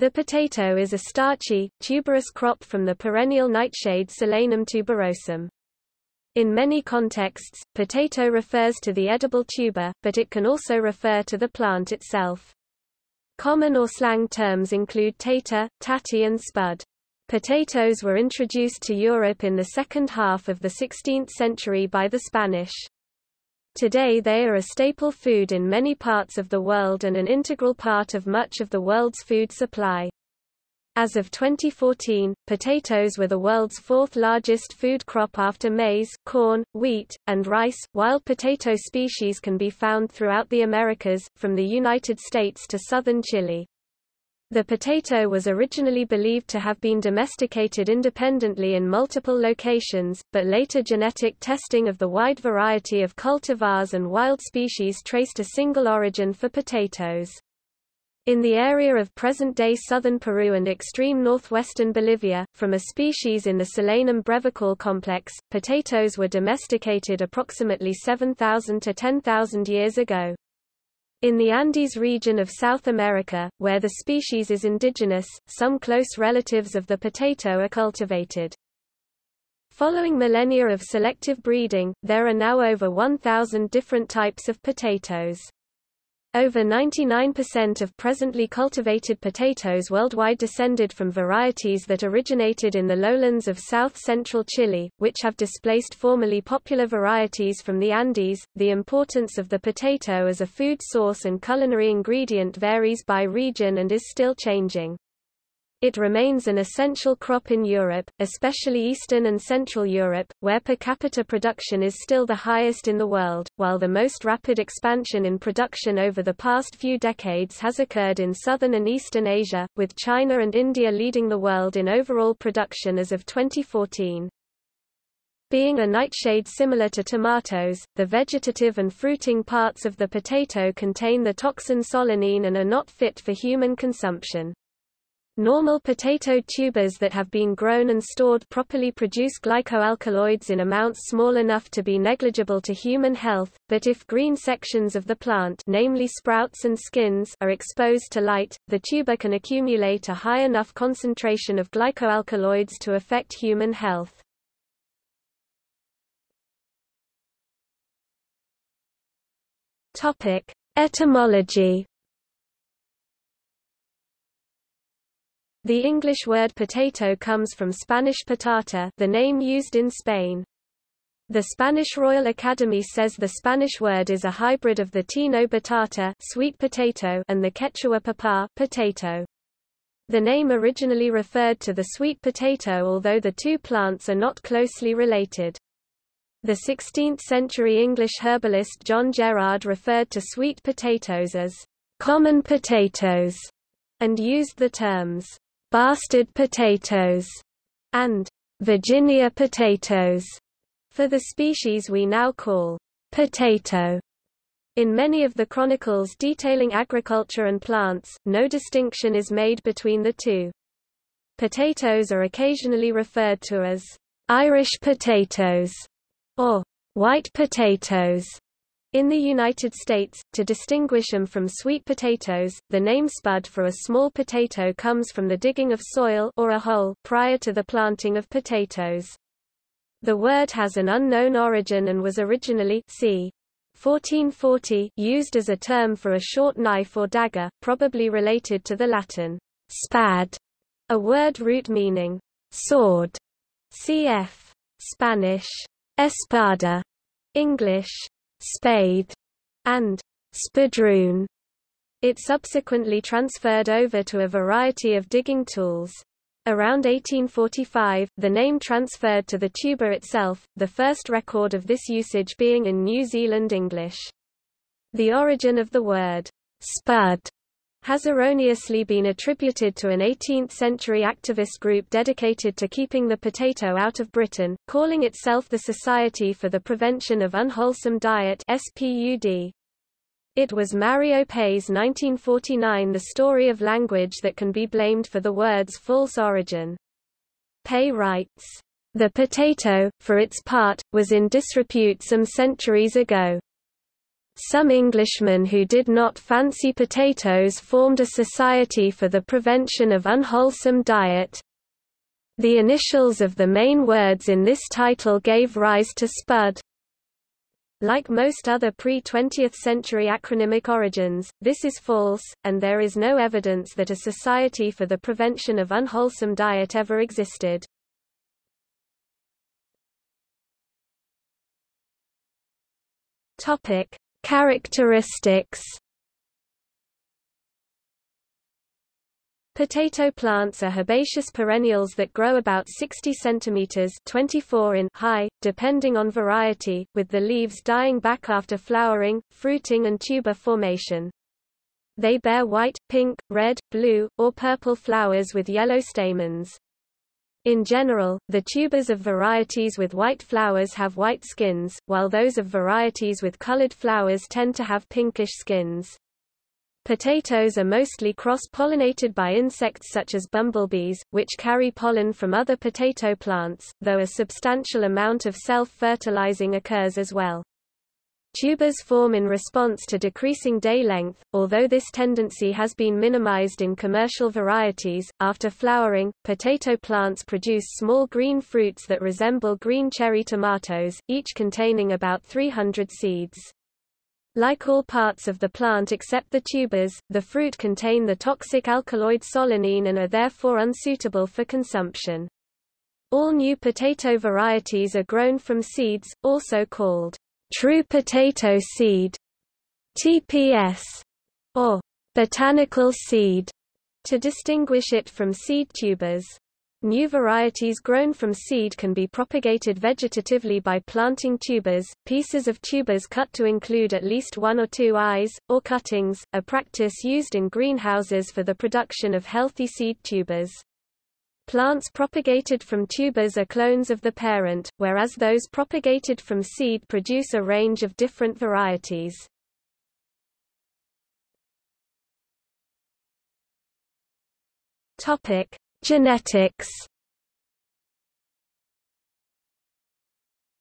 The potato is a starchy, tuberous crop from the perennial nightshade Solanum tuberosum. In many contexts, potato refers to the edible tuber, but it can also refer to the plant itself. Common or slang terms include tater, tatty and spud. Potatoes were introduced to Europe in the second half of the 16th century by the Spanish. Today they are a staple food in many parts of the world and an integral part of much of the world's food supply. As of 2014, potatoes were the world's fourth largest food crop after maize, corn, wheat, and rice. Wild potato species can be found throughout the Americas, from the United States to southern Chile. The potato was originally believed to have been domesticated independently in multiple locations, but later genetic testing of the wide variety of cultivars and wild species traced a single origin for potatoes. In the area of present-day southern Peru and extreme northwestern Bolivia, from a species in the Solanum brevicaule complex, potatoes were domesticated approximately 7,000 to 10,000 years ago. In the Andes region of South America, where the species is indigenous, some close relatives of the potato are cultivated. Following millennia of selective breeding, there are now over 1,000 different types of potatoes. Over 99% of presently cultivated potatoes worldwide descended from varieties that originated in the lowlands of south-central Chile, which have displaced formerly popular varieties from the Andes. The importance of the potato as a food source and culinary ingredient varies by region and is still changing. It remains an essential crop in Europe, especially Eastern and Central Europe, where per capita production is still the highest in the world, while the most rapid expansion in production over the past few decades has occurred in Southern and Eastern Asia, with China and India leading the world in overall production as of 2014. Being a nightshade similar to tomatoes, the vegetative and fruiting parts of the potato contain the toxin solanine and are not fit for human consumption. Normal potato tubers that have been grown and stored properly produce glycoalkaloids in amounts small enough to be negligible to human health, but if green sections of the plant namely sprouts and skins are exposed to light, the tuber can accumulate a high enough concentration of glycoalkaloids to affect human health. Etymology The English word potato comes from Spanish patata the name used in Spain. The Spanish Royal Academy says the Spanish word is a hybrid of the Taíno batata sweet potato and the Quechua papa potato. The name originally referred to the sweet potato although the two plants are not closely related. The 16th-century English herbalist John Gerard referred to sweet potatoes as common potatoes and used the terms bastard potatoes, and Virginia potatoes for the species we now call potato. In many of the chronicles detailing agriculture and plants, no distinction is made between the two. Potatoes are occasionally referred to as Irish potatoes or white potatoes, in the United States, to distinguish them from sweet potatoes, the name spud for a small potato comes from the digging of soil or a hole prior to the planting of potatoes. The word has an unknown origin and was originally c. 1440 used as a term for a short knife or dagger, probably related to the Latin spad, a word root meaning sword. Cf. Spanish espada, English spade, and spadroon. It subsequently transferred over to a variety of digging tools. Around 1845, the name transferred to the tuber itself, the first record of this usage being in New Zealand English. The origin of the word spud has erroneously been attributed to an 18th-century activist group dedicated to keeping the potato out of Britain, calling itself the Society for the Prevention of Unwholesome Diet SPUD. It was Mario Pei's 1949 The Story of Language that can be blamed for the word's false origin. Pei writes, The potato, for its part, was in disrepute some centuries ago. Some Englishmen who did not fancy potatoes formed a society for the prevention of unwholesome diet. The initials of the main words in this title gave rise to Spud. Like most other pre-20th century acronymic origins, this is false, and there is no evidence that a Society for the Prevention of Unwholesome Diet ever existed. Topic: Characteristics Potato plants are herbaceous perennials that grow about 60 cm 24 in high, depending on variety, with the leaves dying back after flowering, fruiting and tuber formation. They bear white, pink, red, blue, or purple flowers with yellow stamens. In general, the tubers of varieties with white flowers have white skins, while those of varieties with colored flowers tend to have pinkish skins. Potatoes are mostly cross-pollinated by insects such as bumblebees, which carry pollen from other potato plants, though a substantial amount of self-fertilizing occurs as well. Tubers form in response to decreasing day length, although this tendency has been minimized in commercial varieties. After flowering, potato plants produce small green fruits that resemble green cherry tomatoes, each containing about 300 seeds. Like all parts of the plant except the tubers, the fruit contain the toxic alkaloid solanine and are therefore unsuitable for consumption. All new potato varieties are grown from seeds, also called true potato seed, TPS, or botanical seed, to distinguish it from seed tubers. New varieties grown from seed can be propagated vegetatively by planting tubers, pieces of tubers cut to include at least one or two eyes, or cuttings, a practice used in greenhouses for the production of healthy seed tubers. Plants propagated from tubers are clones of the parent, whereas those propagated from seed produce a range of different varieties. Topic: Genetics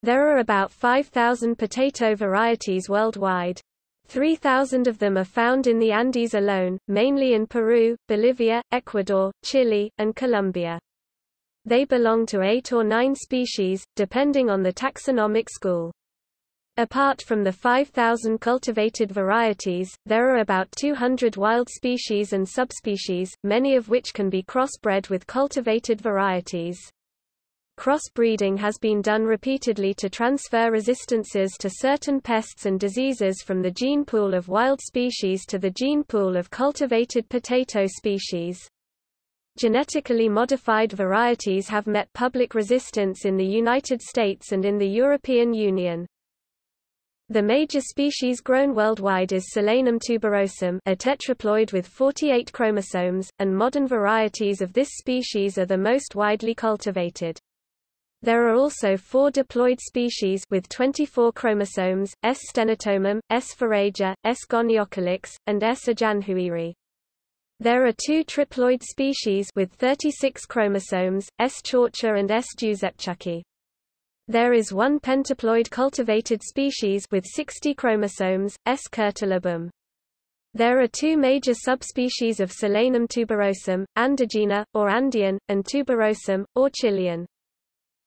There are about 5,000 potato varieties worldwide. 3,000 of them are found in the Andes alone, mainly in Peru, Bolivia, Ecuador, Chile, and Colombia. They belong to eight or nine species, depending on the taxonomic school. Apart from the 5,000 cultivated varieties, there are about 200 wild species and subspecies, many of which can be crossbred with cultivated varieties. Crossbreeding has been done repeatedly to transfer resistances to certain pests and diseases from the gene pool of wild species to the gene pool of cultivated potato species. Genetically modified varieties have met public resistance in the United States and in the European Union. The major species grown worldwide is Solanum tuberosum a tetraploid with 48 chromosomes, and modern varieties of this species are the most widely cultivated. There are also four diploid species with 24 chromosomes, S. stenotomum, S. phureja, S. goniocalyx, and S. ajanhuiri. There are two triploid species with 36 chromosomes, S. chaucha and S. juzepczukii. There is one pentaploid cultivated species with 60 chromosomes, S. curtilobum. There are two major subspecies of Solanum tuberosum, Andigena, or Andean, and tuberosum, or Chilean.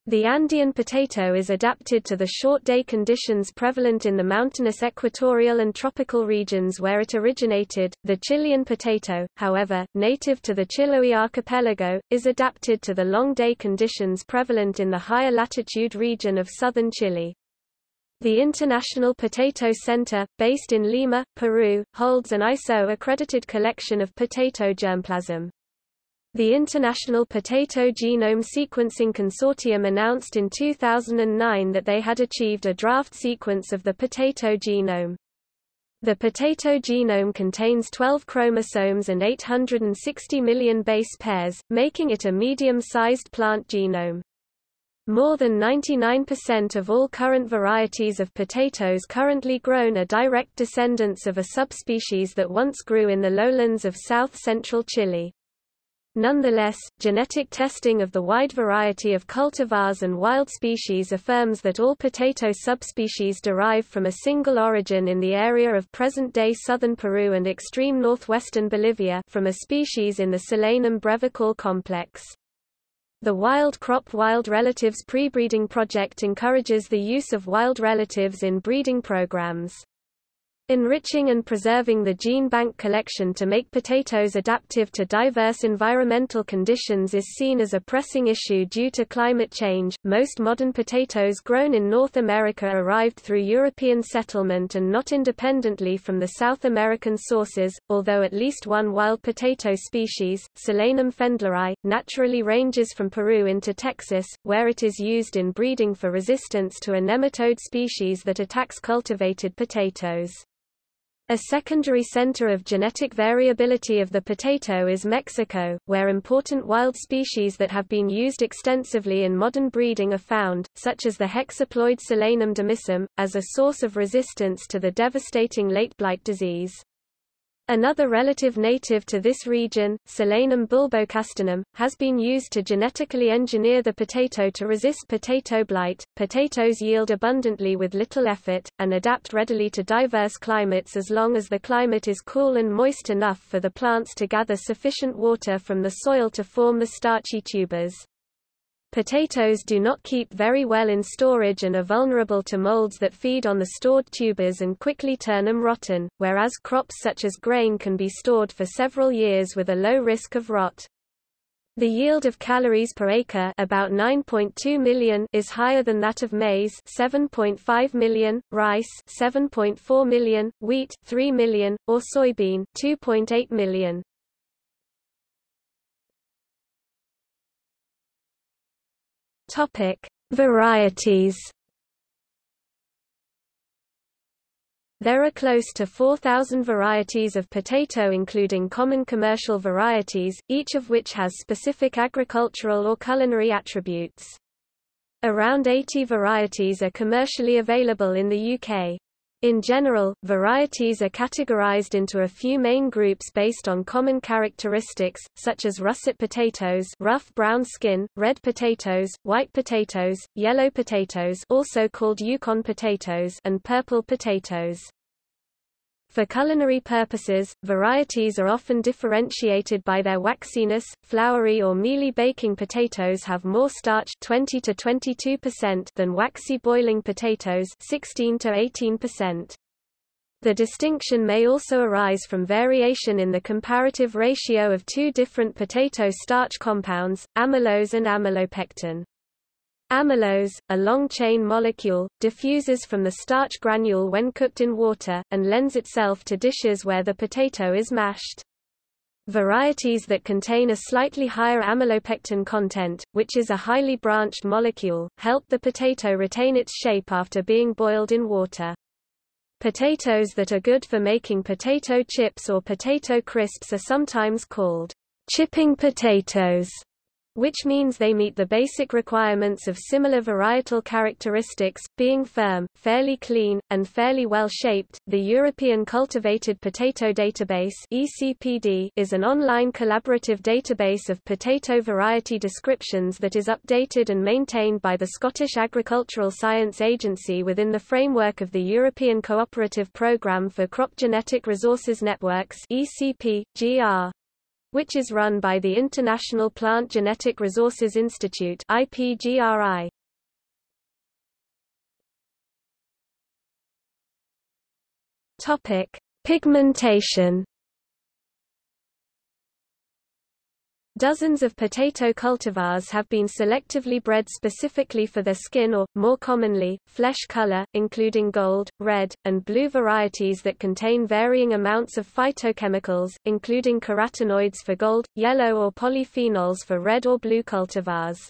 The Andean potato is adapted to the short day conditions prevalent in the mountainous equatorial and tropical regions where it originated. The Chilean potato, however, native to the Chiloé archipelago, is adapted to the long day conditions prevalent in the higher latitude region of southern Chile. The International Potato Center, based in Lima, Peru, holds an ISO-accredited collection of potato germplasm. The International Potato Genome Sequencing Consortium announced in 2009 that they had achieved a draft sequence of the potato genome. The potato genome contains 12 chromosomes and 860 million base pairs, making it a medium-sized plant genome. More than 99% of all current varieties of potatoes currently grown are direct descendants of a subspecies that once grew in the lowlands of south-central Chile. Nonetheless, genetic testing of the wide variety of cultivars and wild species affirms that all potato subspecies derive from a single origin in the area of present-day southern Peru and extreme northwestern Bolivia from a species in the Solanum brevicaule complex. The Wild Crop Wild Relatives Prebreeding Project encourages the use of wild relatives in breeding programs. Enriching and preserving the gene bank collection to make potatoes adaptive to diverse environmental conditions is seen as a pressing issue due to climate change. Most modern potatoes grown in North America arrived through European settlement and not independently from the South American sources, although at least one wild potato species, Solanum fendleri, naturally ranges from Peru into Texas, where it is used in breeding for resistance to a nematode species that attacks cultivated potatoes. A secondary center of genetic variability of the potato is Mexico, where important wild species that have been used extensively in modern breeding are found, such as the hexaploid Solanum demissum, as a source of resistance to the devastating late blight disease. Another relative native to this region, Solanum bulbocastanum, has been used to genetically engineer the potato to resist potato blight. Potatoes yield abundantly with little effort, and adapt readily to diverse climates as long as the climate is cool and moist enough for the plants to gather sufficient water from the soil to form the starchy tubers. Potatoes do not keep very well in storage and are vulnerable to molds that feed on the stored tubers and quickly turn them rotten, whereas crops such as grain can be stored for several years with a low risk of rot. The yield of calories per acre about 9.2 million is higher than that of maize 7.5 million, rice 7.4 million, wheat 3 million, or soybean 2.8 million. Topic: Varieties. There are close to 4,000 varieties of potato including common commercial varieties, each of which has specific agricultural or culinary attributes. Around 80 varieties are commercially available in the UK. In general, varieties are categorized into a few main groups based on common characteristics, such as russet potatoes rough brown skin, red potatoes, white potatoes, yellow potatoes also called Yukon potatoes and purple potatoes. For culinary purposes, varieties are often differentiated by their waxiness. Floury or mealy baking potatoes have more starch 20 to 22% than waxy boiling potatoes 16 to 18%. The distinction may also arise from variation in the comparative ratio of two different potato starch compounds, amylose and amylopectin. Amylose, a long-chain molecule, diffuses from the starch granule when cooked in water, and lends itself to dishes where the potato is mashed. Varieties that contain a slightly higher amylopectin content, which is a highly branched molecule, help the potato retain its shape after being boiled in water. Potatoes that are good for making potato chips or potato crisps are sometimes called chipping potatoes which means they meet the basic requirements of similar varietal characteristics, being firm, fairly clean, and fairly well shaped. The European Cultivated Potato Database (ECPD) is an online collaborative database of potato variety descriptions that is updated and maintained by the Scottish Agricultural Science Agency within the framework of the European Cooperative Programme for Crop Genetic Resources Networks (ECP, GR). Which is run by the International Plant Genetic Resources Institute IPGRI. Topic: Pigmentation Dozens of potato cultivars have been selectively bred specifically for their skin or, more commonly, flesh color, including gold, red, and blue varieties that contain varying amounts of phytochemicals, including carotenoids for gold, yellow or polyphenols for red or blue cultivars.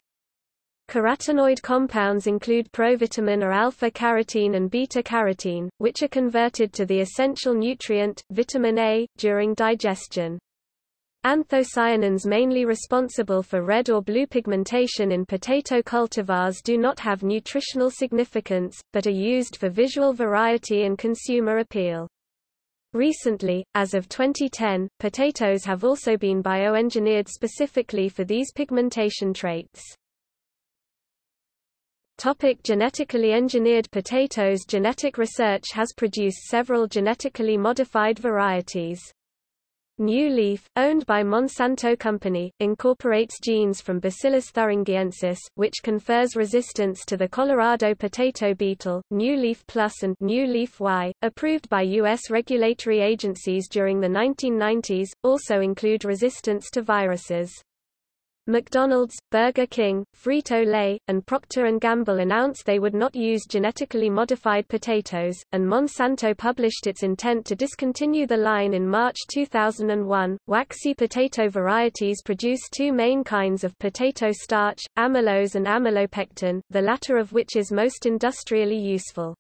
Carotenoid compounds include provitamin or alpha-carotene and beta-carotene, which are converted to the essential nutrient, vitamin A, during digestion. Anthocyanins mainly responsible for red or blue pigmentation in potato cultivars do not have nutritional significance, but are used for visual variety and consumer appeal. Recently, as of 2010, potatoes have also been bioengineered specifically for these pigmentation traits. Topic genetically engineered potatoes Genetic research has produced several genetically modified varieties. New Leaf, owned by Monsanto Company, incorporates genes from Bacillus thuringiensis, which confers resistance to the Colorado potato beetle. New Leaf Plus and New Leaf Y, approved by U.S. regulatory agencies during the 1990s, also include resistance to viruses. McDonald's, Burger King, Frito-Lay, and Procter & Gamble announced they would not use genetically modified potatoes, and Monsanto published its intent to discontinue the line in March 2001. Waxy potato varieties produce two main kinds of potato starch, amylose and amylopectin, the latter of which is most industrially useful.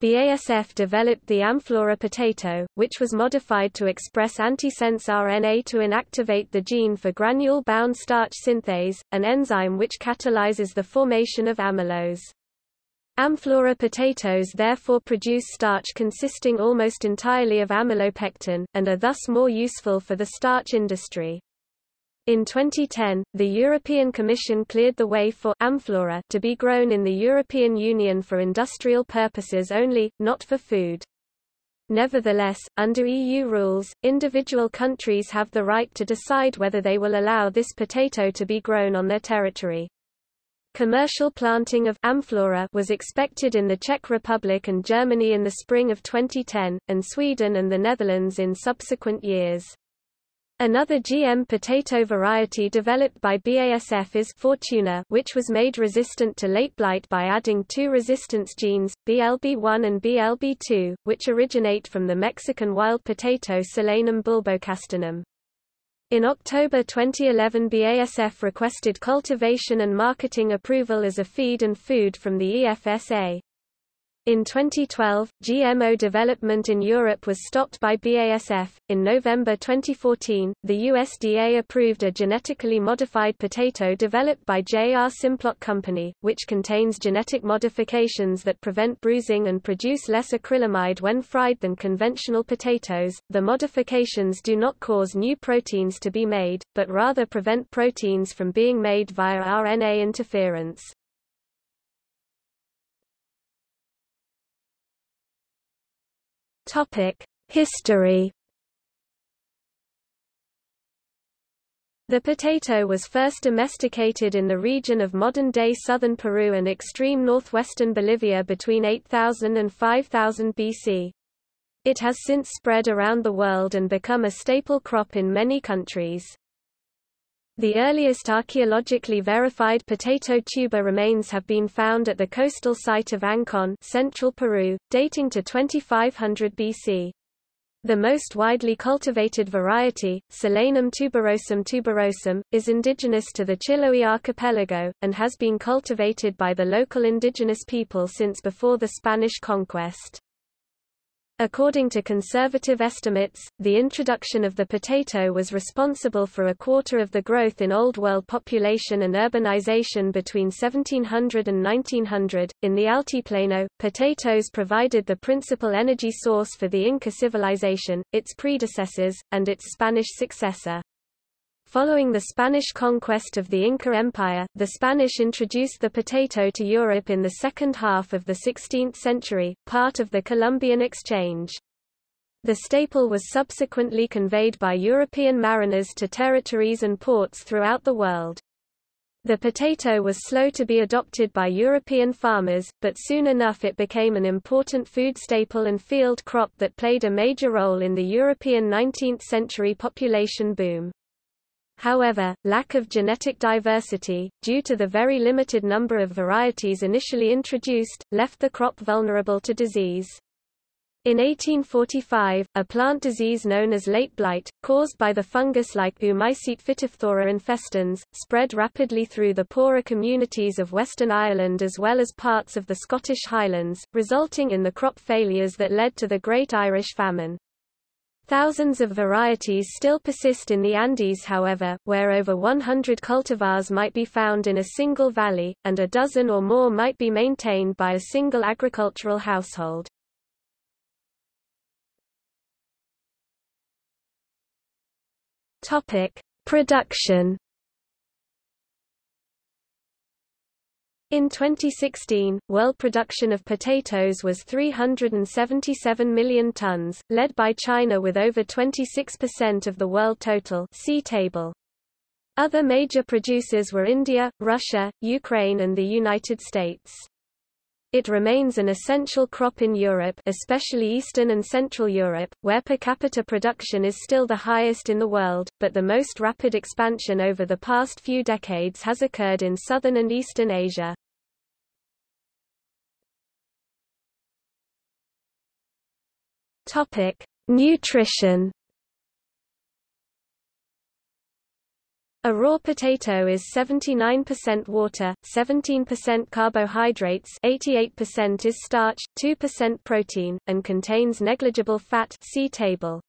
BASF developed the Amflora potato, which was modified to express antisense RNA to inactivate the gene for granule-bound starch synthase, an enzyme which catalyzes the formation of amylose. Amflora potatoes therefore produce starch consisting almost entirely of amylopectin, and are thus more useful for the starch industry. In 2010, the European Commission cleared the way for Amflora to be grown in the European Union for industrial purposes only, not for food. Nevertheless, under EU rules, individual countries have the right to decide whether they will allow this potato to be grown on their territory. Commercial planting of Amflora was expected in the Czech Republic and Germany in the spring of 2010, and Sweden and the Netherlands in subsequent years. Another GM potato variety developed by BASF is Fortuna, which was made resistant to late blight by adding two resistance genes, BLB1 and BLB2, which originate from the Mexican wild potato Solanum bulbocastanum. In October 2011 BASF requested cultivation and marketing approval as a feed and food from the EFSA. In 2012, GMO development in Europe was stopped by BASF. In November 2014, the USDA approved a genetically modified potato developed by J.R. Simplot Company, which contains genetic modifications that prevent bruising and produce less acrylamide when fried than conventional potatoes. The modifications do not cause new proteins to be made, but rather prevent proteins from being made via RNA interference. History. The potato was first domesticated in the region of modern-day southern Peru and extreme northwestern Bolivia between 8000 and 5000 BC. It has since spread around the world and become a staple crop in many countries. The earliest archaeologically verified potato tuber remains have been found at the coastal site of Ancon central Peru, dating to 2500 BC. The most widely cultivated variety, Solanum tuberosum tuberosum, is indigenous to the Chiloé archipelago, and has been cultivated by the local indigenous people since before the Spanish conquest. According to conservative estimates, the introduction of the potato was responsible for a quarter of the growth in Old World population and urbanization between 1700 and 1900. In the Altiplano, potatoes provided the principal energy source for the Inca civilization, its predecessors, and its Spanish successor. Following the Spanish conquest of the Inca Empire, the Spanish introduced the potato to Europe in the second half of the 16th century, part of the Columbian Exchange. The staple was subsequently conveyed by European mariners to territories and ports throughout the world. The potato was slow to be adopted by European farmers, but soon enough it became an important food staple and field crop that played a major role in the European 19th-century population boom. However, lack of genetic diversity, due to the very limited number of varieties initially introduced, left the crop vulnerable to disease. In 1845, a plant disease known as late blight, caused by the fungus-like Oomycete phytophthora infestans, spread rapidly through the poorer communities of Western Ireland as well as parts of the Scottish Highlands, resulting in the crop failures that led to the Great Irish Famine. Thousands of varieties still persist in the Andes however, where over 100 cultivars might be found in a single valley, and a dozen or more might be maintained by a single agricultural household. Production In 2016, world production of potatoes was 377 million tons, led by China with over 26% of the world total see table. Other major producers were India, Russia, Ukraine and the United States. It remains an essential crop in Europe especially Eastern and Central Europe, where per capita production is still the highest in the world, but the most rapid expansion over the past few decades has occurred in Southern and Eastern Asia. Nutrition A raw potato is 79% water, 17% carbohydrates 88% is starch, 2% protein, and contains negligible fat see table.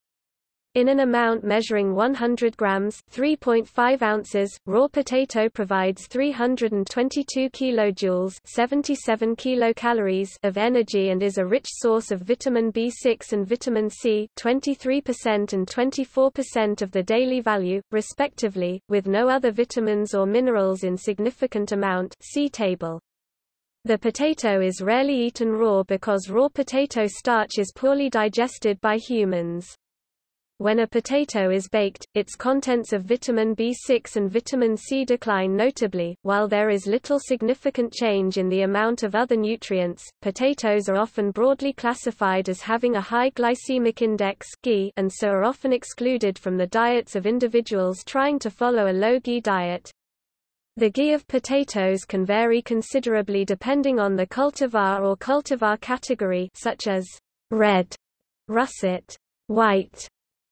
In an amount measuring 100 grams 3.5 ounces, raw potato provides 322 kilojoules 77 kilocalories of energy and is a rich source of vitamin B6 and vitamin C 23% and 24% of the daily value, respectively, with no other vitamins or minerals in significant amount see table. The potato is rarely eaten raw because raw potato starch is poorly digested by humans. When a potato is baked, its contents of vitamin B6 and vitamin C decline notably. While there is little significant change in the amount of other nutrients, potatoes are often broadly classified as having a high glycemic index and so are often excluded from the diets of individuals trying to follow a low GI diet. The GI of potatoes can vary considerably depending on the cultivar or cultivar category such as red, russet, white,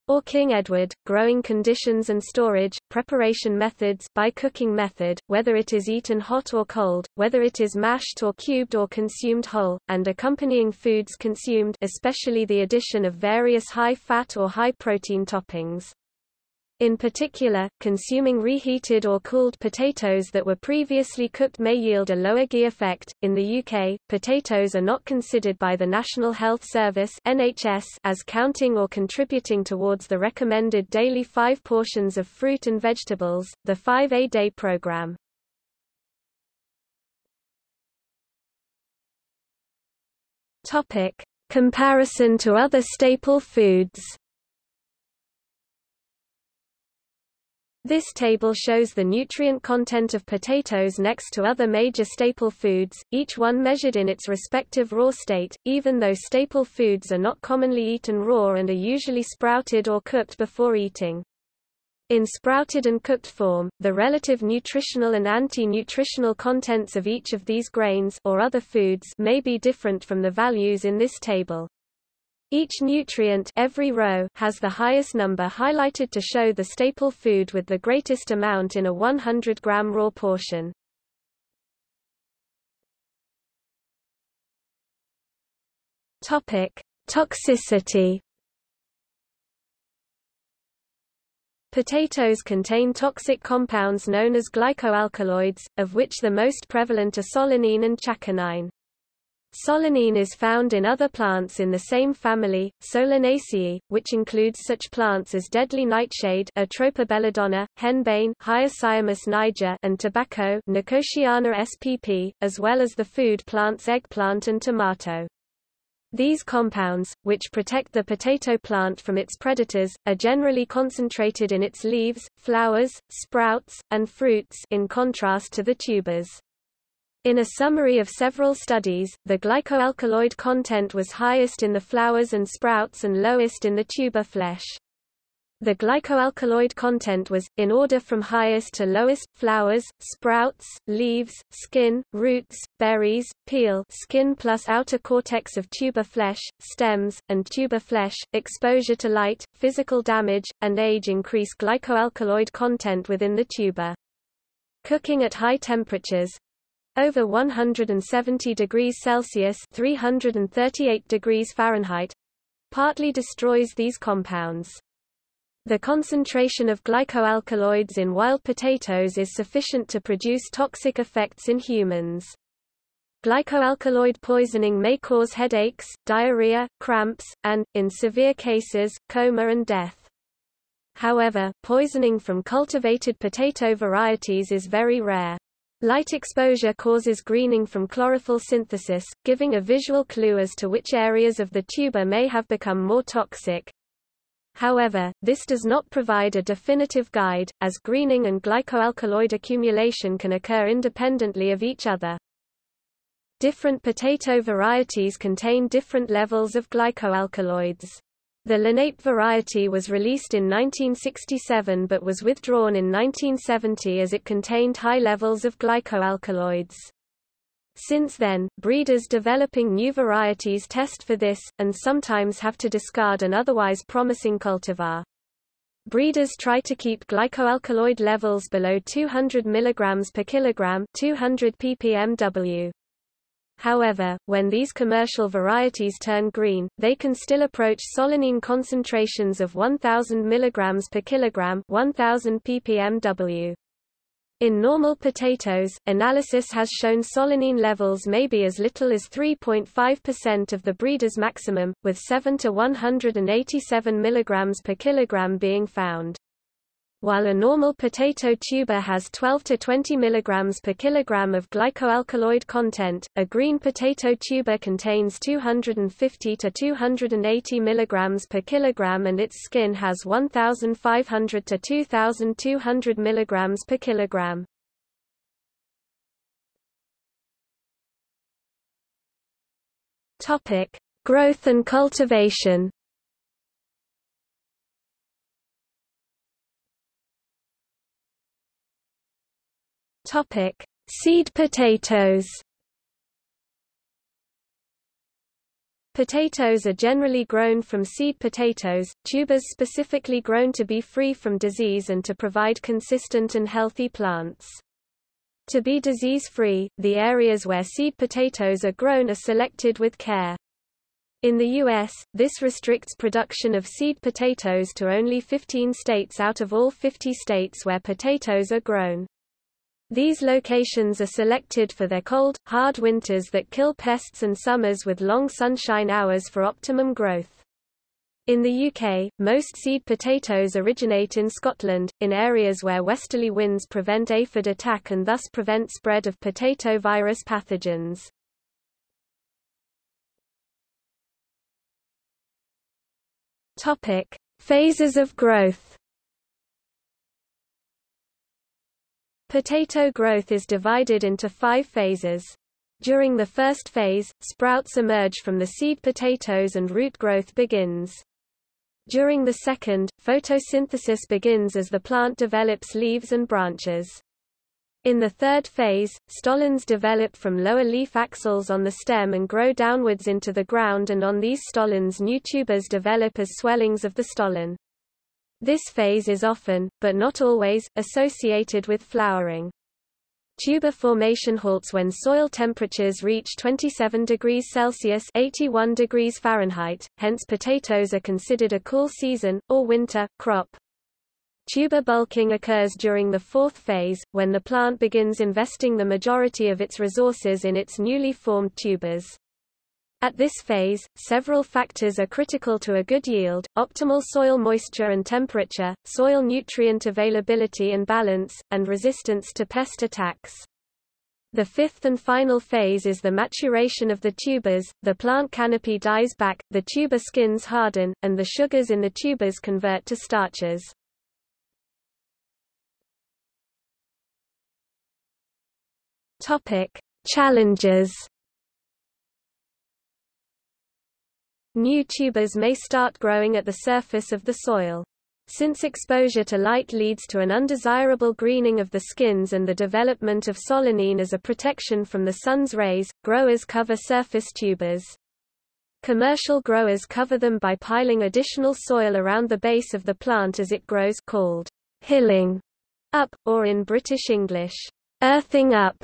or King Edward, growing conditions and storage, preparation methods by cooking method, whether it is eaten hot or cold, whether it is mashed or cubed or consumed whole, and accompanying foods consumed especially the addition of various high-fat or high-protein toppings. In particular, consuming reheated or cooled potatoes that were previously cooked may yield a lower GI effect. In the UK, potatoes are not considered by the National Health Service (NHS) as counting or contributing towards the recommended daily 5 portions of fruit and vegetables, the 5A day program. Topic: Comparison to other staple foods. This table shows the nutrient content of potatoes next to other major staple foods, each one measured in its respective raw state, even though staple foods are not commonly eaten raw and are usually sprouted or cooked before eating. In sprouted and cooked form, the relative nutritional and anti-nutritional contents of each of these grains or other foods may be different from the values in this table. Each nutrient every row has the highest number highlighted to show the staple food with the greatest amount in a 100 gram raw portion. Topic: Toxicity. Potatoes contain toxic compounds known as glycoalkaloids, of which the most prevalent are solanine and chaconine. Solanine is found in other plants in the same family, Solanaceae, which includes such plants as deadly nightshade Atropa belladonna, henbane Hyoscyamus niger and tobacco Nicotiana spp, as well as the food plants eggplant and tomato. These compounds, which protect the potato plant from its predators, are generally concentrated in its leaves, flowers, sprouts, and fruits in contrast to the tubers. In a summary of several studies, the glycoalkaloid content was highest in the flowers and sprouts and lowest in the tuber flesh. The glycoalkaloid content was, in order from highest to lowest, flowers, sprouts, leaves, skin, roots, berries, peel skin plus outer cortex of tuber flesh, stems, and tuber flesh, exposure to light, physical damage, and age increase glycoalkaloid content within the tuber. Cooking at high temperatures, over 170 degrees Celsius 338 degrees Fahrenheit partly destroys these compounds. The concentration of glycoalkaloids in wild potatoes is sufficient to produce toxic effects in humans. Glycoalkaloid poisoning may cause headaches, diarrhea, cramps, and, in severe cases, coma and death. However, poisoning from cultivated potato varieties is very rare. Light exposure causes greening from chlorophyll synthesis, giving a visual clue as to which areas of the tuber may have become more toxic. However, this does not provide a definitive guide, as greening and glycoalkaloid accumulation can occur independently of each other. Different potato varieties contain different levels of glycoalkaloids. The Lenape variety was released in 1967 but was withdrawn in 1970 as it contained high levels of glycoalkaloids. Since then, breeders developing new varieties test for this, and sometimes have to discard an otherwise promising cultivar. Breeders try to keep glycoalkaloid levels below 200 mg per kilogram 200 ppmw. However, when these commercial varieties turn green, they can still approach solanine concentrations of 1000 mg per kilogram 1000 ppmw. In normal potatoes, analysis has shown solanine levels may be as little as 3.5% of the breeder's maximum, with 7 to 187 mg per kilogram being found. While a normal potato tuber has 12 to 20 mg per kilogram of glycoalkaloid content, a green potato tuber contains 250 to 280 mg per kilogram and its skin has 1500 to 2200 mg per kilogram. Topic: Growth and cultivation. Topic: Seed potatoes. Potatoes are generally grown from seed potatoes, tubers specifically grown to be free from disease and to provide consistent and healthy plants. To be disease-free, the areas where seed potatoes are grown are selected with care. In the U.S., this restricts production of seed potatoes to only 15 states out of all 50 states where potatoes are grown. These locations are selected for their cold, hard winters that kill pests and summers with long sunshine hours for optimum growth. In the UK, most seed potatoes originate in Scotland, in areas where westerly winds prevent aphid attack and thus prevent spread of potato virus pathogens. Topic: Phases of growth. Potato growth is divided into five phases. During the first phase, sprouts emerge from the seed potatoes and root growth begins. During the second, photosynthesis begins as the plant develops leaves and branches. In the third phase, stolons develop from lower leaf axils on the stem and grow downwards into the ground and on these stolons new tubers develop as swellings of the stolon. This phase is often, but not always, associated with flowering. Tuber formation halts when soil temperatures reach 27 degrees Celsius 81 degrees Fahrenheit, hence potatoes are considered a cool season, or winter, crop. Tuber bulking occurs during the fourth phase, when the plant begins investing the majority of its resources in its newly formed tubers. At this phase, several factors are critical to a good yield, optimal soil moisture and temperature, soil nutrient availability and balance, and resistance to pest attacks. The fifth and final phase is the maturation of the tubers, the plant canopy dies back, the tuber skins harden, and the sugars in the tubers convert to starches. Challenges New tubers may start growing at the surface of the soil. Since exposure to light leads to an undesirable greening of the skins and the development of solanine as a protection from the sun's rays, growers cover surface tubers. Commercial growers cover them by piling additional soil around the base of the plant as it grows called hilling up, or in British English, earthing up.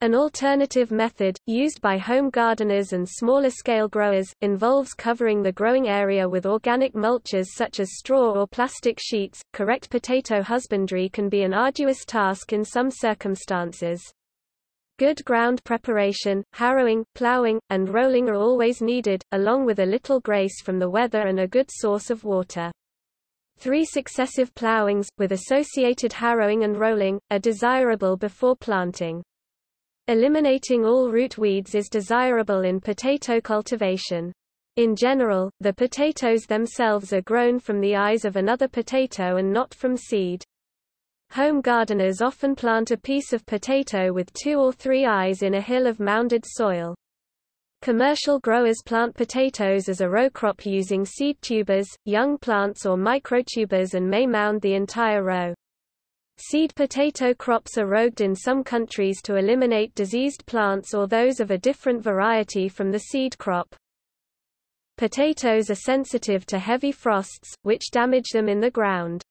An alternative method, used by home gardeners and smaller-scale growers, involves covering the growing area with organic mulches such as straw or plastic sheets. Correct potato husbandry can be an arduous task in some circumstances. Good ground preparation, harrowing, plowing, and rolling are always needed, along with a little grace from the weather and a good source of water. Three successive plowings, with associated harrowing and rolling, are desirable before planting. Eliminating all root weeds is desirable in potato cultivation. In general, the potatoes themselves are grown from the eyes of another potato and not from seed. Home gardeners often plant a piece of potato with two or three eyes in a hill of mounded soil. Commercial growers plant potatoes as a row crop using seed tubers, young plants or microtubers and may mound the entire row. Seed potato crops are rogued in some countries to eliminate diseased plants or those of a different variety from the seed crop. Potatoes are sensitive to heavy frosts, which damage them in the ground.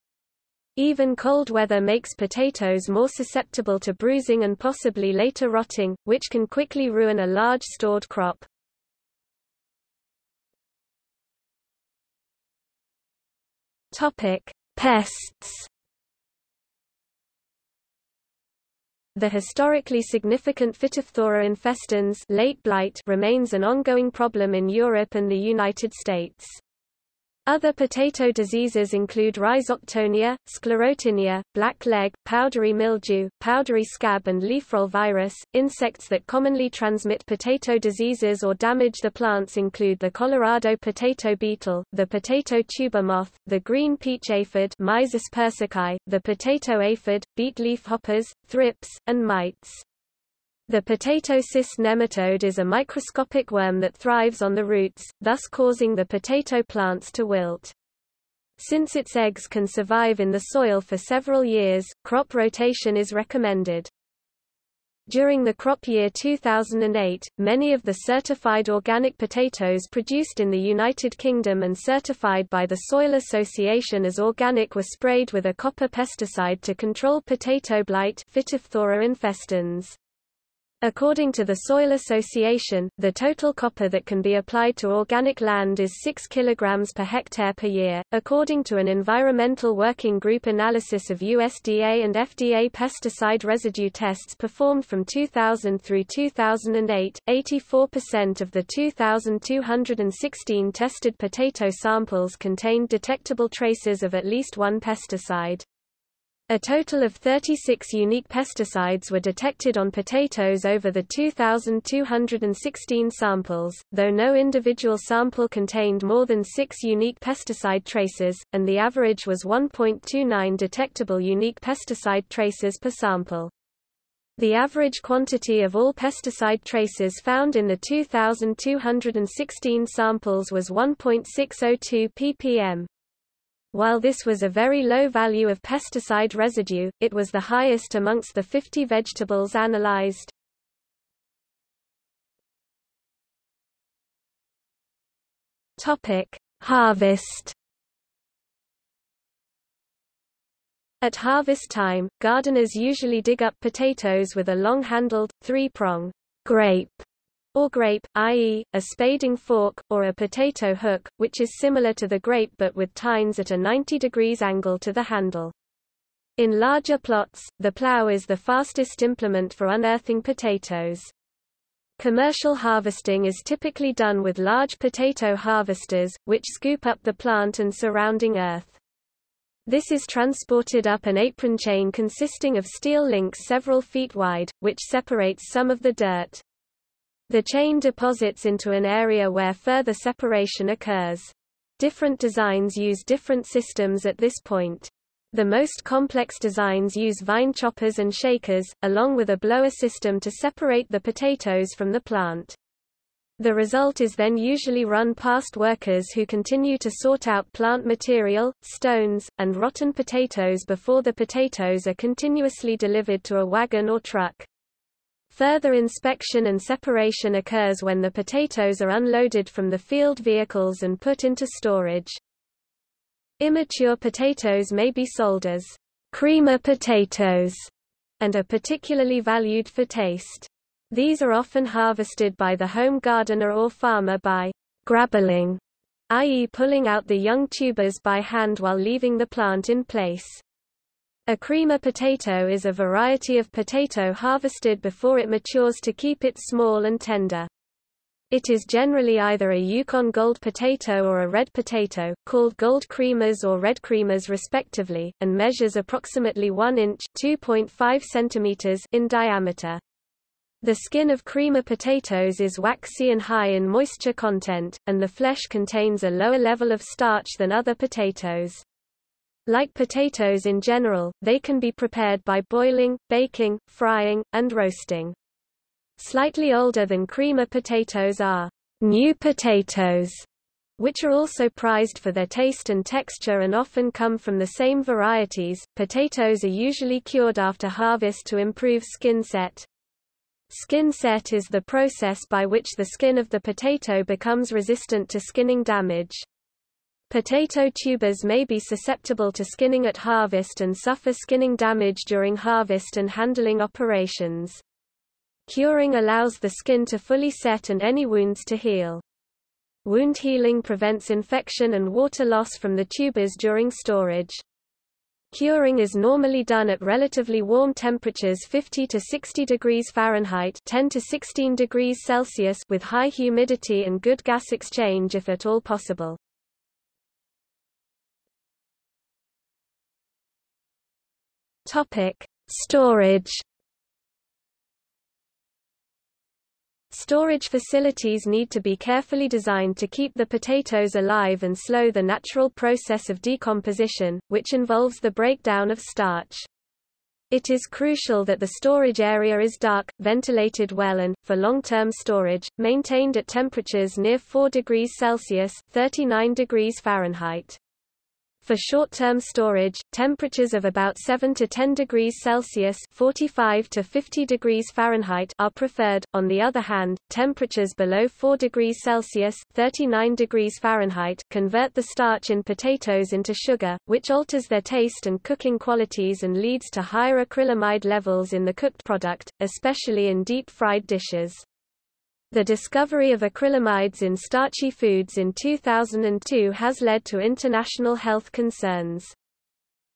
Even cold weather makes potatoes more susceptible to bruising and possibly later rotting, which can quickly ruin a large stored crop. Topic: Pests. The historically significant Phytophthora infestans late blight remains an ongoing problem in Europe and the United States. Other potato diseases include rhizoctonia, sclerotinia, black leg, powdery mildew, powdery scab and leaf roll virus. Insects that commonly transmit potato diseases or damage the plants include the Colorado potato beetle, the potato tuber moth, the green peach aphid Myzus persicae, the potato aphid, beet leaf hoppers, thrips, and mites. The potato cyst nematode is a microscopic worm that thrives on the roots, thus causing the potato plants to wilt. Since its eggs can survive in the soil for several years, crop rotation is recommended. During the crop year 2008, many of the certified organic potatoes produced in the United Kingdom and certified by the Soil Association as organic were sprayed with a copper pesticide to control potato blight Phytophthora infestans. According to the Soil Association, the total copper that can be applied to organic land is 6 kg per hectare per year. According to an Environmental Working Group analysis of USDA and FDA pesticide residue tests performed from 2000 through 2008, 84% of the 2,216 tested potato samples contained detectable traces of at least one pesticide. A total of 36 unique pesticides were detected on potatoes over the 2,216 samples, though no individual sample contained more than six unique pesticide traces, and the average was 1.29 detectable unique pesticide traces per sample. The average quantity of all pesticide traces found in the 2,216 samples was 1.602 ppm. While this was a very low value of pesticide residue, it was the highest amongst the 50 vegetables analyzed. Topic: Harvest. At harvest time, gardeners usually dig up potatoes with a long-handled, three-prong grape or graip, i.e., a spading fork, or a potato hook, which is similar to the graip but with tines at a 90 degrees angle to the handle. In larger plots, the plow is the fastest implement for unearthing potatoes. Commercial harvesting is typically done with large potato harvesters, which scoop up the plant and surrounding earth. This is transported up an apron chain consisting of steel links several feet wide, which separates some of the dirt. The chain deposits into an area where further separation occurs. Different designs use different systems at this point. The most complex designs use vine choppers and shakers, along with a blower system to separate the potatoes from the plant. The result is then usually run past workers who continue to sort out plant material, stones, and rotten potatoes before the potatoes are continuously delivered to a wagon or truck. Further inspection and separation occurs when the potatoes are unloaded from the field vehicles and put into storage. Immature potatoes may be sold as creamer potatoes and are particularly valued for taste. These are often harvested by the home gardener or farmer by grabbling, i.e. pulling out the young tubers by hand while leaving the plant in place. A creamer potato is a variety of potato harvested before it matures to keep it small and tender. It is generally either a Yukon gold potato or a red potato, called gold creamers or red creamers respectively, and measures approximately 1 inch (2.5 centimeters) in diameter. The skin of creamer potatoes is waxy and high in moisture content, and the flesh contains a lower level of starch than other potatoes. Like potatoes in general, they can be prepared by boiling, baking, frying, and roasting. Slightly older than creamer potatoes are new potatoes, which are also prized for their taste and texture and often come from the same varieties. Potatoes are usually cured after harvest to improve skin set. Skin set is the process by which the skin of the potato becomes resistant to skinning damage. Potato tubers may be susceptible to skinning at harvest and suffer skinning damage during harvest and handling operations. Curing allows the skin to fully set and any wounds to heal. Wound healing prevents infection and water loss from the tubers during storage. Curing is normally done at relatively warm temperatures 50 to 60 degrees Fahrenheit 10 to 16 degrees Celsius with high humidity and good gas exchange if at all possible. Topic: Storage Storage facilities need to be carefully designed to keep the potatoes alive and slow the natural process of decomposition, which involves the breakdown of starch. It is crucial that the storage area is dark, ventilated well and, for long-term storage, maintained at temperatures near 4 degrees Celsius 39 degrees Fahrenheit. For short-term storage, temperatures of about 7 to 10 degrees Celsius 45 to 50 degrees Fahrenheit are preferred. On the other hand, temperatures below 4 degrees Celsius 39 degrees Fahrenheit convert the starch in potatoes into sugar, which alters their taste and cooking qualities and leads to higher acrylamide levels in the cooked product, especially in deep-fried dishes. The discovery of acrylamides in starchy foods in 2002 has led to international health concerns.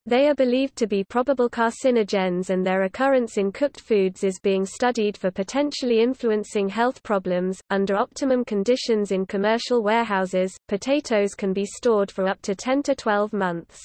They are believed to be probable carcinogens and their occurrence in cooked foods is being studied for potentially influencing health problems. Under optimum conditions in commercial warehouses, potatoes can be stored for up to 10 to 12 months.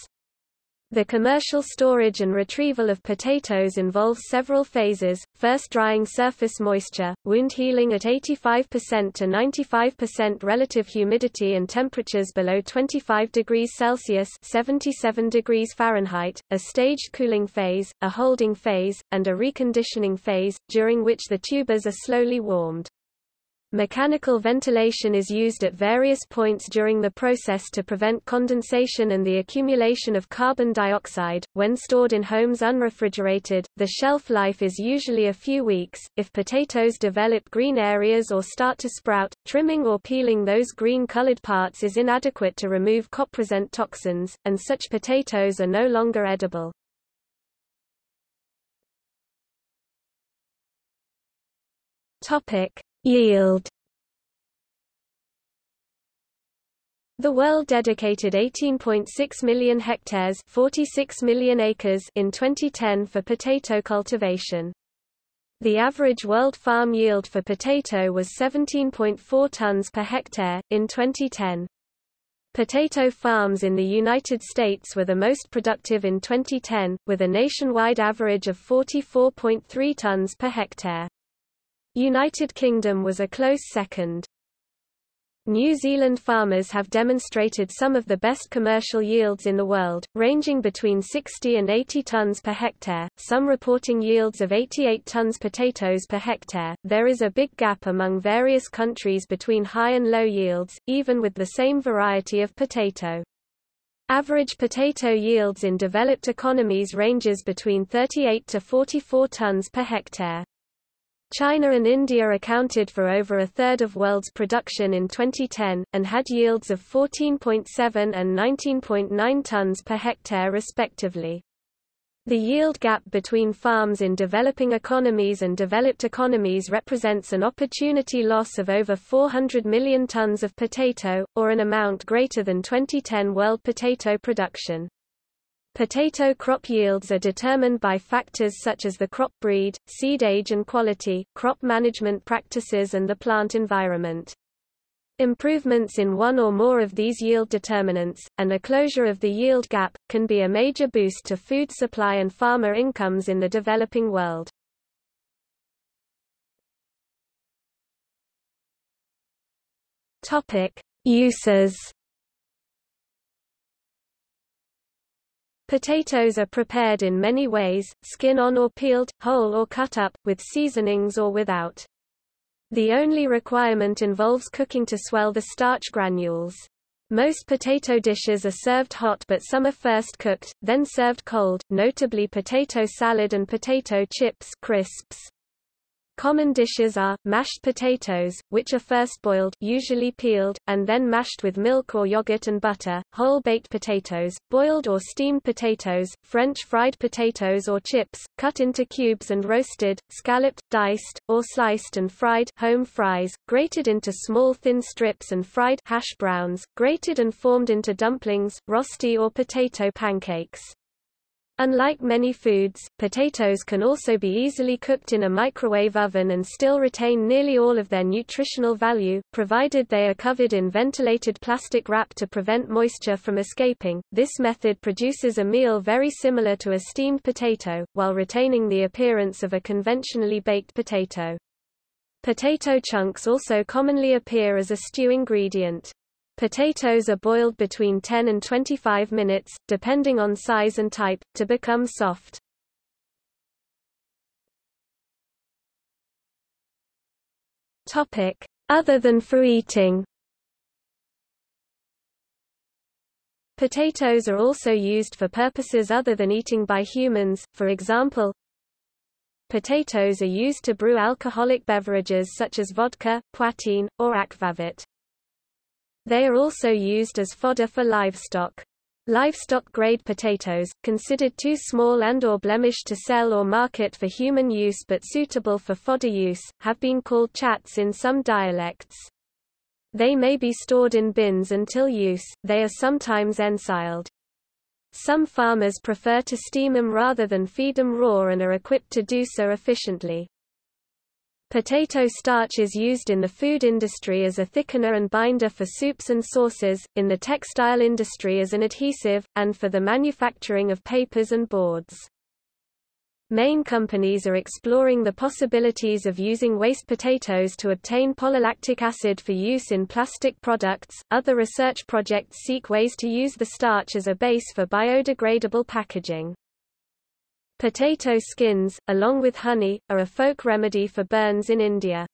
The commercial storage and retrieval of potatoes involves several phases, first drying surface moisture, wound healing at 85% to 95% relative humidity and temperatures below 25 degrees Celsius 77 degrees Fahrenheit, a staged cooling phase, a holding phase, and a reconditioning phase, during which the tubers are slowly warmed. Mechanical ventilation is used at various points during the process to prevent condensation and the accumulation of carbon dioxide. When stored in homes unrefrigerated, the shelf life is usually a few weeks. If potatoes develop green areas or start to sprout, trimming or peeling those green colored parts is inadequate to remove copresent toxins, and such potatoes are no longer edible. Topic: Yield The world dedicated 18.6 million hectares 46 million acres in 2010 for potato cultivation. The average world farm yield for potato was 17.4 tons per hectare, in 2010. Potato farms in the United States were the most productive in 2010, with a nationwide average of 44.3 tons per hectare. United Kingdom was a close second. New Zealand farmers have demonstrated some of the best commercial yields in the world, ranging between 60 and 80 tons per hectare, some reporting yields of 88 tons potatoes per hectare. There is a big gap among various countries between high and low yields, even with the same variety of potato. Average potato yields in developed economies ranges between 38 to 44 tons per hectare. China and India accounted for over a third of world's production in 2010, and had yields of 14.7 and 19.9 tons per hectare respectively. The yield gap between farms in developing economies and developed economies represents an opportunity loss of over 400 million tons of potato, or an amount greater than 2010 world potato production. Potato crop yields are determined by factors such as the crop breed, seed age and quality, crop management practices and the plant environment. Improvements in one or more of these yield determinants, and a closure of the yield gap, can be a major boost to food supply and farmer incomes in the developing world. Uses Potatoes are prepared in many ways, skin on or peeled, whole or cut up, with seasonings or without. The only requirement involves cooking to swell the starch granules. Most potato dishes are served hot but some are first cooked, then served cold, notably potato salad and potato chips crisps. Common dishes are, mashed potatoes, which are first boiled usually peeled, and then mashed with milk or yogurt and butter, whole baked potatoes, boiled or steamed potatoes, French fried potatoes or chips, cut into cubes and roasted, scalloped, diced, or sliced and fried home fries, grated into small thin strips and fried hash browns, grated and formed into dumplings, rosti or potato pancakes. Unlike many foods, potatoes can also be easily cooked in a microwave oven and still retain nearly all of their nutritional value, provided they are covered in ventilated plastic wrap to prevent moisture from escaping. This method produces a meal very similar to a steamed potato, while retaining the appearance of a conventionally baked potato. Potato chunks also commonly appear as a stew ingredient. Potatoes are boiled between 10 and 25 minutes, depending on size and type, to become soft. Topic: Other than for eating. Potatoes are also used for purposes other than eating by humans, for example, potatoes are used to brew alcoholic beverages such as vodka, poitín, or akvavit. They are also used as fodder for livestock. Livestock-grade potatoes, considered too small and or blemished to sell or market for human use but suitable for fodder use, have been called chats in some dialects. They may be stored in bins until use, they are sometimes ensiled. Some farmers prefer to steam them rather than feed them raw and are equipped to do so efficiently. Potato starch is used in the food industry as a thickener and binder for soups and sauces, in the textile industry as an adhesive, and for the manufacturing of papers and boards. Main companies are exploring the possibilities of using waste potatoes to obtain polylactic acid for use in plastic products. Other research projects seek ways to use the starch as a base for biodegradable packaging. Potato skins, along with honey, are a folk remedy for burns in India.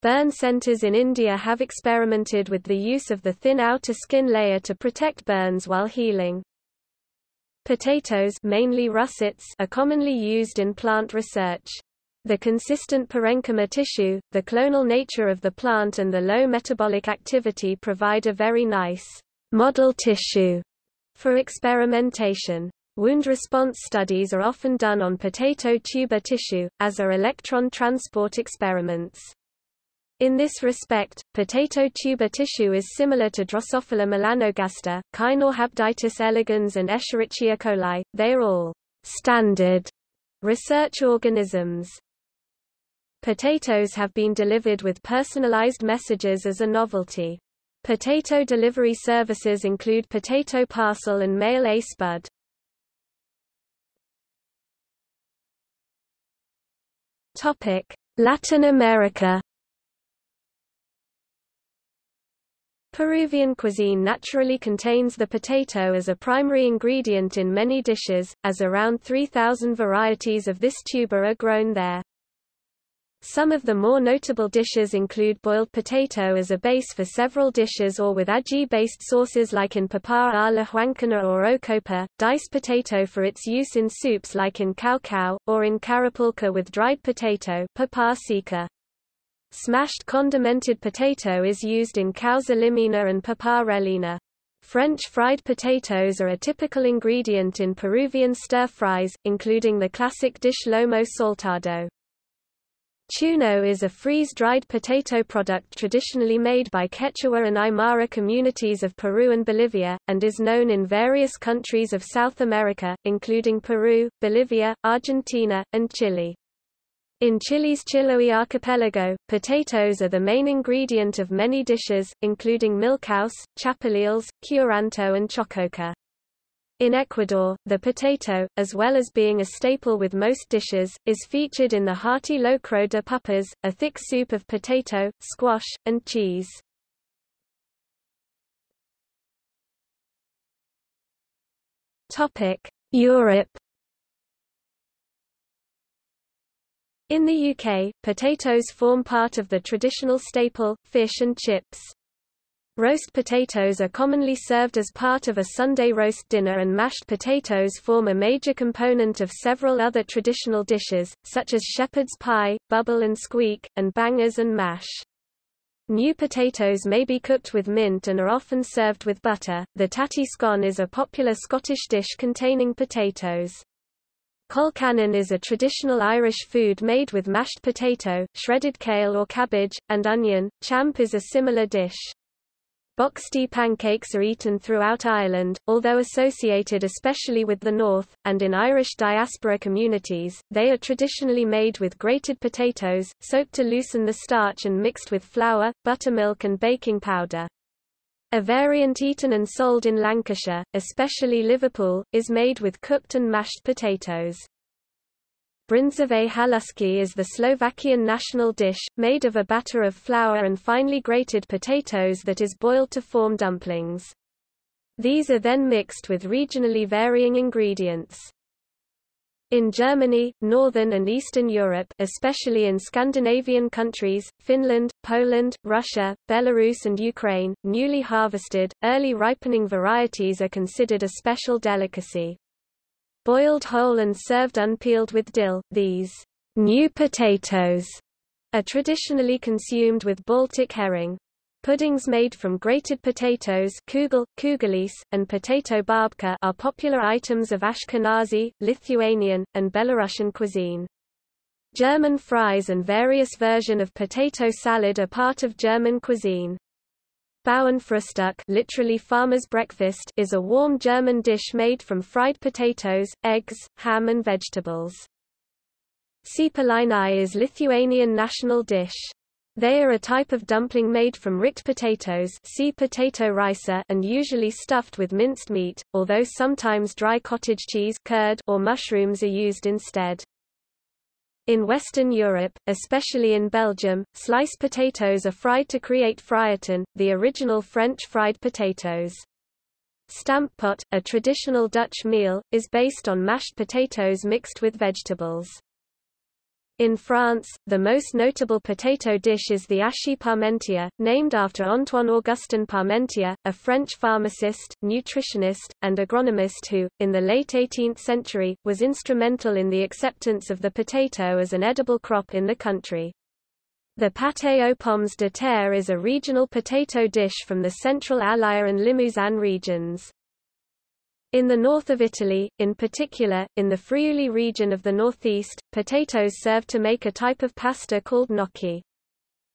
Burn centers in India have experimented with the use of the thin outer skin layer to protect burns while healing. Potatoes mainly russets are commonly used in plant research. The consistent parenchyma tissue, the clonal nature of the plant and the low metabolic activity provide a very nice model tissue for experimentation. Wound response studies are often done on potato tuber tissue, as are electron transport experiments. In this respect, potato tuber tissue is similar to Drosophila melanogaster, Caenorhabditis elegans and Escherichia coli, they are all standard research organisms. Potatoes have been delivered with personalized messages as a novelty. Potato delivery services include Potato Parcel and Mail A Spud. Topic: Latin America. Peruvian cuisine naturally contains the potato as a primary ingredient in many dishes, as around 3,000 varieties of this tuber are grown there. Some of the more notable dishes include boiled potato as a base for several dishes or with ají-based sauces like in papa a la huancaína or ocopa, diced potato for its use in soups like in caucau, or in carapulca with dried potato papa seca. Smashed condimented potato is used in causa limeña and papa rellena. French fried potatoes are a typical ingredient in Peruvian stir-fries, including the classic dish lomo saltado. Chuno is a freeze-dried potato product traditionally made by Quechua and Aymara communities of Peru and Bolivia, and is known in various countries of South America, including Peru, Bolivia, Argentina, and Chile. In Chile's Chiloé archipelago, potatoes are the main ingredient of many dishes, including milcaos, chapaleles, curanto and chochoca. In Ecuador, the potato, as well as being a staple with most dishes, is featured in the hearty locro de papas, a thick soup of potato, squash, and cheese. Europe In the UK, potatoes form part of the traditional staple, fish and chips. Roast potatoes are commonly served as part of a Sunday roast dinner and mashed potatoes form a major component of several other traditional dishes, such as shepherd's pie, bubble and squeak, and bangers and mash. New potatoes may be cooked with mint and are often served with butter. The tattie scone is a popular Scottish dish containing potatoes. Colcannon is a traditional Irish food made with mashed potato, shredded kale or cabbage, and onion. Champ is a similar dish. Boxty pancakes are eaten throughout Ireland, although associated especially with the north, and in Irish diaspora communities, they are traditionally made with grated potatoes, soaked to loosen the starch and mixed with flour, buttermilk and baking powder. A variant eaten and sold in Lancashire, especially Liverpool, is made with cooked and mashed potatoes. Bryndzové halušky is the Slovakian national dish, made of a batter of flour and finely grated potatoes that is boiled to form dumplings. These are then mixed with regionally varying ingredients. In Germany, Northern and Eastern Europe especially in Scandinavian countries, Finland, Poland, Russia, Belarus and Ukraine, newly harvested, early ripening varieties are considered a special delicacy. Boiled whole and served unpeeled with dill, these new potatoes are traditionally consumed with Baltic herring. Puddings made from grated potatoes kugel, kugelis, and potato babka are popular items of Ashkenazi, Lithuanian, and Belarusian cuisine. German fries and various version of potato salad are part of German cuisine. Bauernfrühstück literally farmer's breakfast is a warm German dish made from fried potatoes, eggs, ham and vegetables. Cepelinai is Lithuanian national dish. They are a type of dumpling made from riced potatoes see potato ricer and usually stuffed with minced meat, although sometimes dry cottage cheese curd or mushrooms are used instead. In Western Europe, especially in Belgium, sliced potatoes are fried to create frieten, the original French fried potatoes. Stamppot, a traditional Dutch meal, is based on mashed potatoes mixed with vegetables. In France, the most notable potato dish is the hachis parmentier, named after Antoine Augustin Parmentier, a French pharmacist, nutritionist, and agronomist who, in the late 18th century, was instrumental in the acceptance of the potato as an edible crop in the country. The pâté aux pommes de terre is a regional potato dish from the central Allier and Limousin regions. In the north of Italy, in particular, in the Friuli region of the northeast, potatoes serve to make a type of pasta called gnocchi.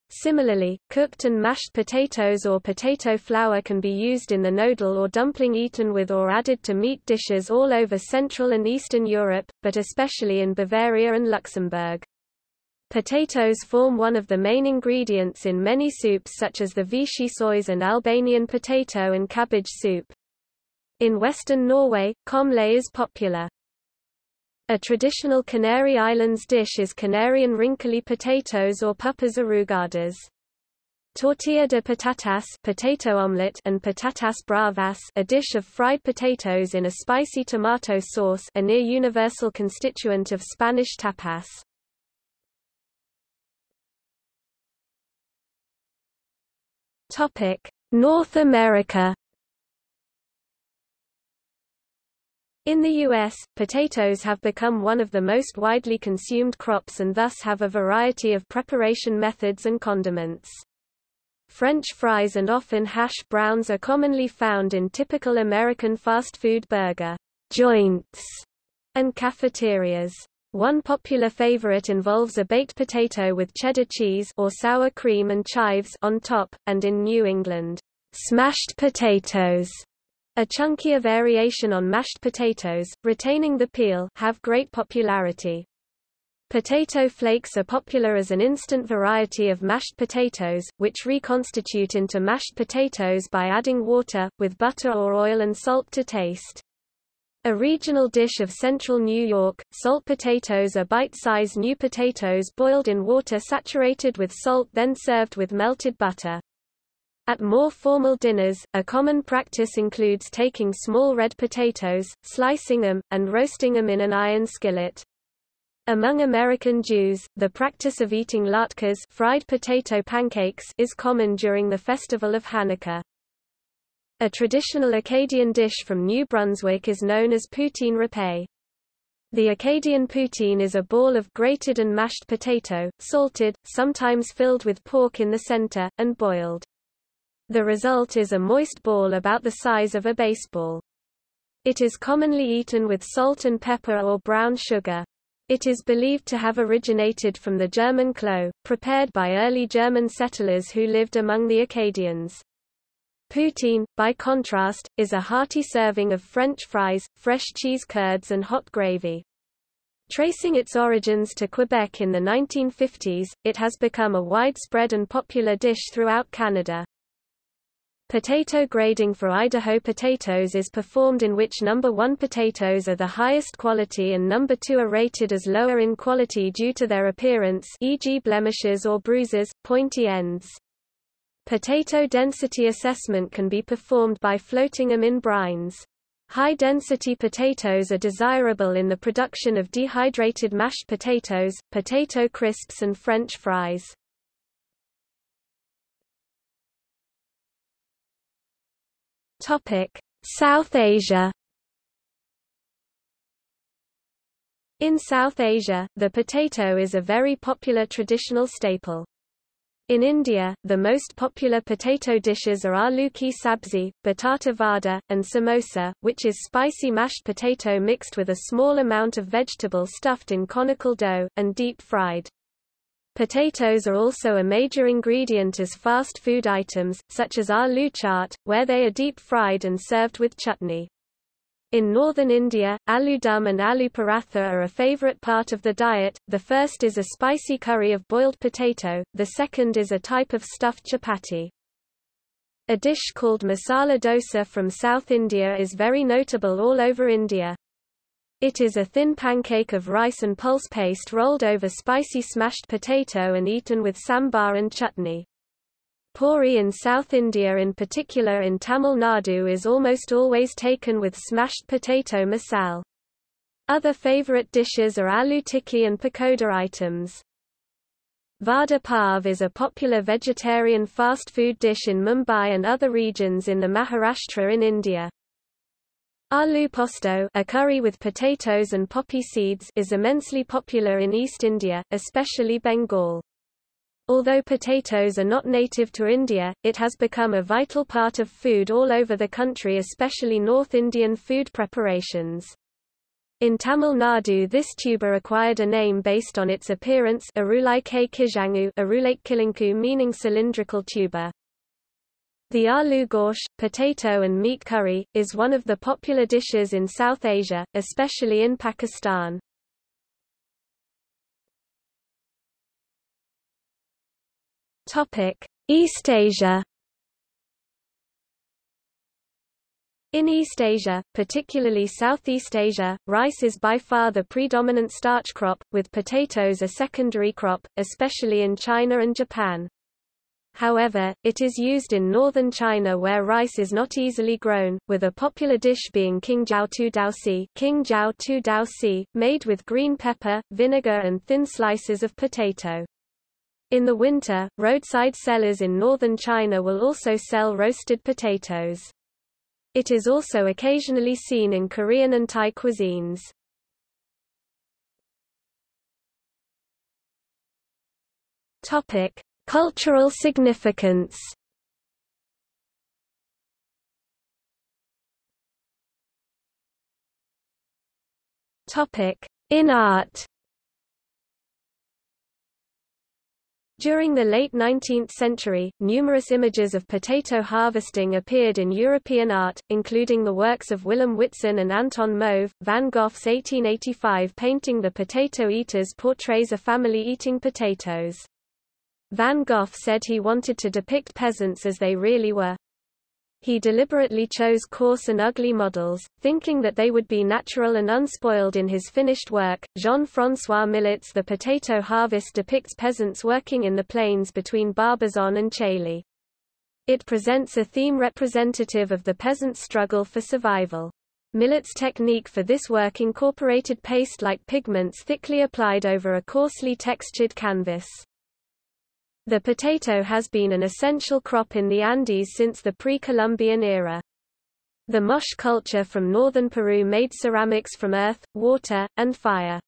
Similarly, cooked and mashed potatoes or potato flour can be used in the Knödel or dumpling eaten with or added to meat dishes all over Central and Eastern Europe, but especially in Bavaria and Luxembourg. Potatoes form one of the main ingredients in many soups such as the vichyssoise and Albanian potato and cabbage soup. In western Norway, komle is popular. A traditional Canary Islands dish is Canarian wrinkly potatoes or papas arrugadas. Tortilla de patatas potato omelette and patatas bravas a dish of fried potatoes in a spicy tomato sauce a near universal constituent of Spanish tapas. North America In the U.S., potatoes have become one of the most widely consumed crops and thus have a variety of preparation methods and condiments. French fries and often hash browns are commonly found in typical American fast food burger joints and cafeterias. One popular favorite involves a baked potato with cheddar cheese or sour cream and chives on top, and in New England, smashed potatoes, a chunkier variation on mashed potatoes, retaining the peel, have great popularity. Potato flakes are popular as an instant variety of mashed potatoes, which reconstitute into mashed potatoes by adding water, with butter or oil and salt to taste. A regional dish of central New York, salt potatoes are bite-sized new potatoes boiled in water saturated with salt then served with melted butter. At more formal dinners, a common practice includes taking small red potatoes, slicing them, and roasting them in an iron skillet. Among American Jews, the practice of eating latkes fried potato pancakes is common during the festival of Hanukkah. A traditional Acadian dish from New Brunswick is known as poutine râpé. The Acadian poutine is a ball of grated and mashed potato, salted, sometimes filled with pork in the center, and boiled. The result is a moist ball about the size of a baseball. It is commonly eaten with salt and pepper or brown sugar. It is believed to have originated from the German klo, prepared by early German settlers who lived among the Acadians. Poutine, by contrast, is a hearty serving of French fries, fresh cheese curds and hot gravy. Tracing its origins to Quebec in the 1950s, it has become a widespread and popular dish throughout Canada. Potato grading for Idaho potatoes is performed in which number 1 potatoes are the highest quality and number 2 are rated as lower in quality due to their appearance e.g. blemishes or bruises, pointy ends. Potato density assessment can be performed by floating them in brines. High-density potatoes are desirable in the production of dehydrated mashed potatoes, potato crisps and French fries. Topic: South Asia. In South Asia, the potato is a very popular traditional staple. In India, the most popular potato dishes are aloo ki sabzi, batata vada, and samosa, which is spicy mashed potato mixed with a small amount of vegetable stuffed in conical dough, and deep-fried. Potatoes are also a major ingredient as fast food items, such as aloo chaat, where they are deep-fried and served with chutney. In northern India, aloo dum and aloo paratha are a favorite part of the diet, the first is a spicy curry of boiled potato, the second is a type of stuffed chapati. A dish called masala dosa from South India is very notable all over India. It is a thin pancake of rice and pulse paste rolled over spicy smashed potato and eaten with sambar and chutney. Puri in South India in particular in Tamil Nadu is almost always taken with smashed potato masal. Other favorite dishes are aloo tikki and pakoda items. Vada pav is a popular vegetarian fast food dish in Mumbai and other regions in the Maharashtra in India. Aloo posto a curry with potatoes and poppy seeds is immensely popular in East India, especially Bengal. Although potatoes are not native to India, it has become a vital part of food all over the country especially North Indian food preparations. In Tamil Nadu this tuber acquired a name based on its appearance Urulai Kizhangu meaning cylindrical tuber. The aloo gosht, potato and meat curry, is one of the popular dishes in South Asia, especially in Pakistan. East Asia In East Asia, particularly Southeast Asia, rice is by far the predominant starch crop, with potatoes a secondary crop, especially in China and Japan. However, it is used in northern China where rice is not easily grown, with a popular dish being Qingjiao tu daosi, Qingjiao tu made with green pepper, vinegar and thin slices of potato. In the winter, roadside sellers in northern China will also sell roasted potatoes. It is also occasionally seen in Korean and Thai cuisines. Topic: Cultural significance In art During the late 19th century, numerous images of potato harvesting appeared in European art, including the works of Willem Witsen and Anton Mauve. Van Gogh's 1885 painting The Potato Eaters portrays a family eating potatoes. Van Gogh said he wanted to depict peasants as they really were. He deliberately chose coarse and ugly models, thinking that they would be natural and unspoiled in his finished work. Jean-François Millet's The Potato Harvest depicts peasants working in the plains between Barbizon and Chailly. It presents a theme representative of the peasant's struggle for survival. Millet's technique for this work incorporated paste-like pigments thickly applied over a coarsely textured canvas. The potato has been an essential crop in the Andes since the pre-Columbian era. The Moche culture from northern Peru made ceramics from earth, water, and fire.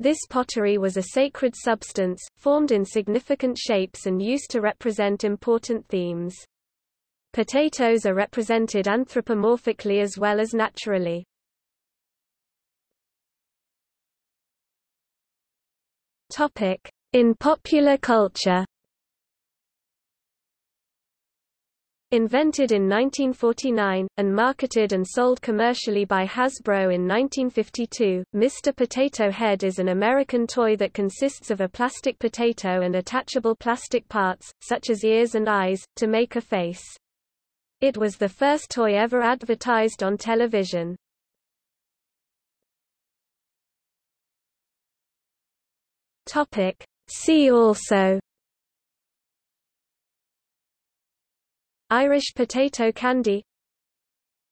This pottery was a sacred substance, formed in significant shapes and used to represent important themes. Potatoes are represented anthropomorphically as well as naturally. In popular culture Invented in 1949, and marketed and sold commercially by Hasbro in 1952, Mr. Potato Head is an American toy that consists of a plastic potato and attachable plastic parts, such as ears and eyes, to make a face. It was the first toy ever advertised on television. See also Irish potato candy.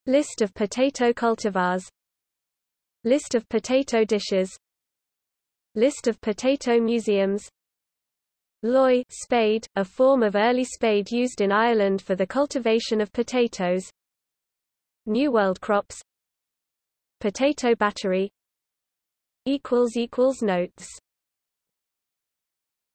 List of potato cultivars. List of potato dishes. List of potato museums. Loy spade, a form of early spade used in Ireland for the cultivation of potatoes. New World crops. Potato battery. Notes